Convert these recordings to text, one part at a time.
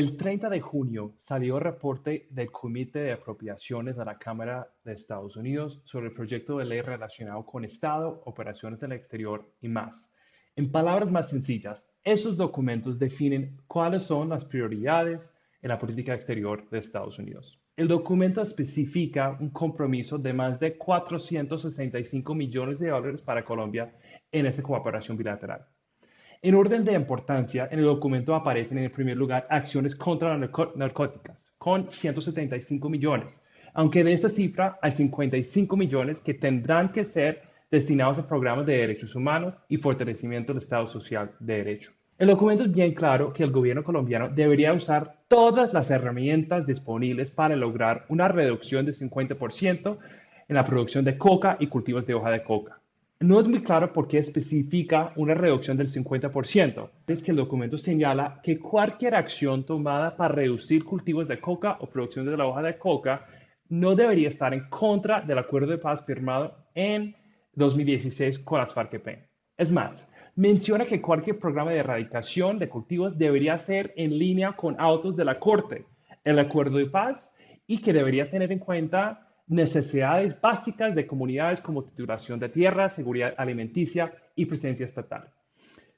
El 30 de junio salió el reporte del Comité de Apropiaciones de la Cámara de Estados Unidos sobre el proyecto de ley relacionado con Estado, operaciones del exterior y más. En palabras más sencillas, esos documentos definen cuáles son las prioridades en la política exterior de Estados Unidos. El documento especifica un compromiso de más de 465 millones de dólares para Colombia en esta cooperación bilateral. En orden de importancia, en el documento aparecen en el primer lugar acciones contra las narcóticas, con 175 millones, aunque de esta cifra hay 55 millones que tendrán que ser destinados a programas de derechos humanos y fortalecimiento del Estado Social de Derecho. El documento es bien claro que el gobierno colombiano debería usar todas las herramientas disponibles para lograr una reducción de 50% en la producción de coca y cultivos de hoja de coca. No es muy claro por qué especifica una reducción del 50%. Es que el documento señala que cualquier acción tomada para reducir cultivos de coca o producción de la hoja de coca no debería estar en contra del acuerdo de paz firmado en 2016 con las FARC-EP. Es más, menciona que cualquier programa de erradicación de cultivos debería ser en línea con autos de la Corte, el acuerdo de paz, y que debería tener en cuenta necesidades básicas de comunidades como titulación de tierra, seguridad alimenticia y presencia estatal.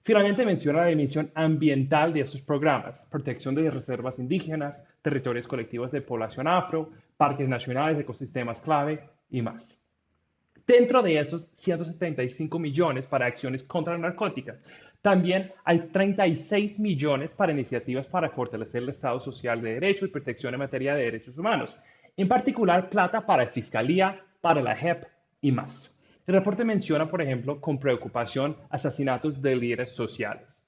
Finalmente menciona la dimensión ambiental de estos programas, protección de reservas indígenas, territorios colectivos de población afro, parques nacionales, ecosistemas clave y más. Dentro de esos 175 millones para acciones contra narcóticas, también hay 36 millones para iniciativas para fortalecer el Estado social de derecho y protección en materia de derechos humanos, en particular plata para Fiscalía, para la JEP y más. El reporte menciona, por ejemplo, con preocupación asesinatos de líderes sociales.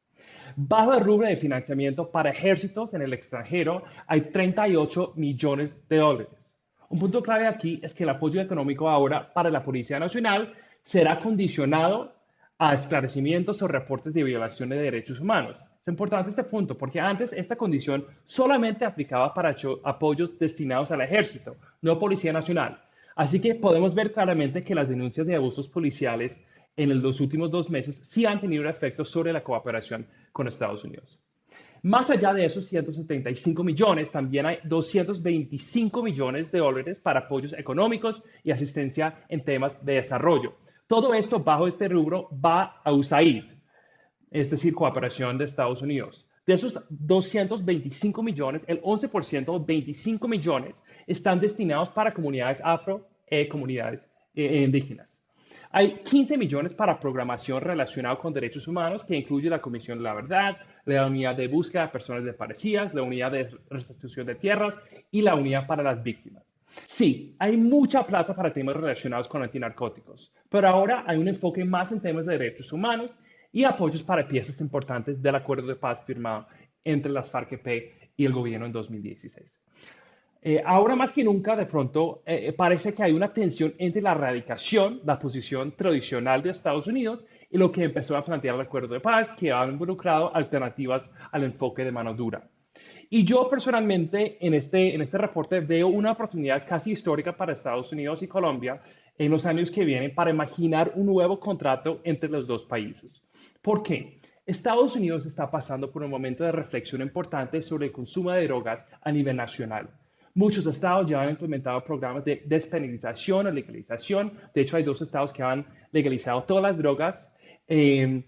Bajo el rubro de financiamiento para ejércitos en el extranjero hay 38 millones de dólares. Un punto clave aquí es que el apoyo económico ahora para la Policía Nacional será condicionado a esclarecimientos o reportes de violaciones de derechos humanos. Es importante este punto porque antes esta condición solamente aplicaba para apoyos destinados al ejército, no Policía Nacional. Así que podemos ver claramente que las denuncias de abusos policiales en los últimos dos meses sí han tenido un efecto sobre la cooperación con Estados Unidos. Más allá de esos 175 millones, también hay 225 millones de dólares para apoyos económicos y asistencia en temas de desarrollo. Todo esto bajo este rubro va a USAID, es decir, cooperación de Estados Unidos. De esos 225 millones, el 11%, 25 millones, están destinados para comunidades afro y comunidades eh, indígenas. Hay 15 millones para programación relacionada con derechos humanos, que incluye la Comisión de la Verdad, la Unidad de Búsqueda de Personas Desaparecidas, la Unidad de Restitución de Tierras y la Unidad para las Víctimas. Sí, hay mucha plata para temas relacionados con antinarcóticos, pero ahora hay un enfoque más en temas de derechos humanos y apoyos para piezas importantes del acuerdo de paz firmado entre las FARC-EP y el gobierno en 2016. Eh, ahora más que nunca, de pronto, eh, parece que hay una tensión entre la erradicación, la posición tradicional de Estados Unidos, y lo que empezó a plantear el acuerdo de paz, que ha involucrado alternativas al enfoque de mano dura. Y yo personalmente en este, en este reporte veo una oportunidad casi histórica para Estados Unidos y Colombia en los años que vienen para imaginar un nuevo contrato entre los dos países. ¿Por qué? Estados Unidos está pasando por un momento de reflexión importante sobre el consumo de drogas a nivel nacional. Muchos estados ya han implementado programas de despenalización o legalización. De hecho, hay dos estados que han legalizado todas las drogas eh,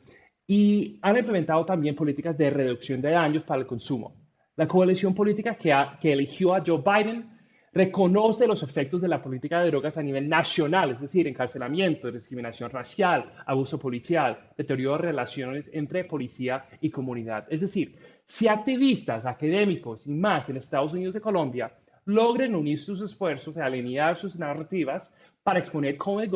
y han implementado también políticas de reducción de daños para el consumo. La coalición política que, que eligió a Joe Biden reconoce los efectos de la política de drogas a nivel nacional, es decir, encarcelamiento, discriminación racial, abuso policial, deterioro de relaciones entre policía y comunidad. Es decir, si activistas, académicos y más en Estados Unidos y Colombia logren unir sus esfuerzos y alinear sus narrativas para exponer cómo el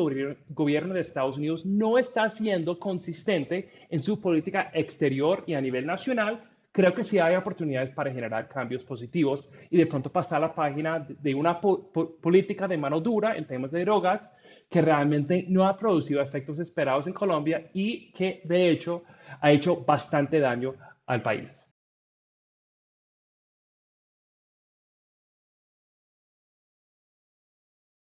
gobierno de Estados Unidos no está siendo consistente en su política exterior y a nivel nacional, creo que sí hay oportunidades para generar cambios positivos y de pronto pasar a la página de una política de mano dura en temas de drogas que realmente no ha producido efectos esperados en Colombia y que de hecho ha hecho bastante daño al país.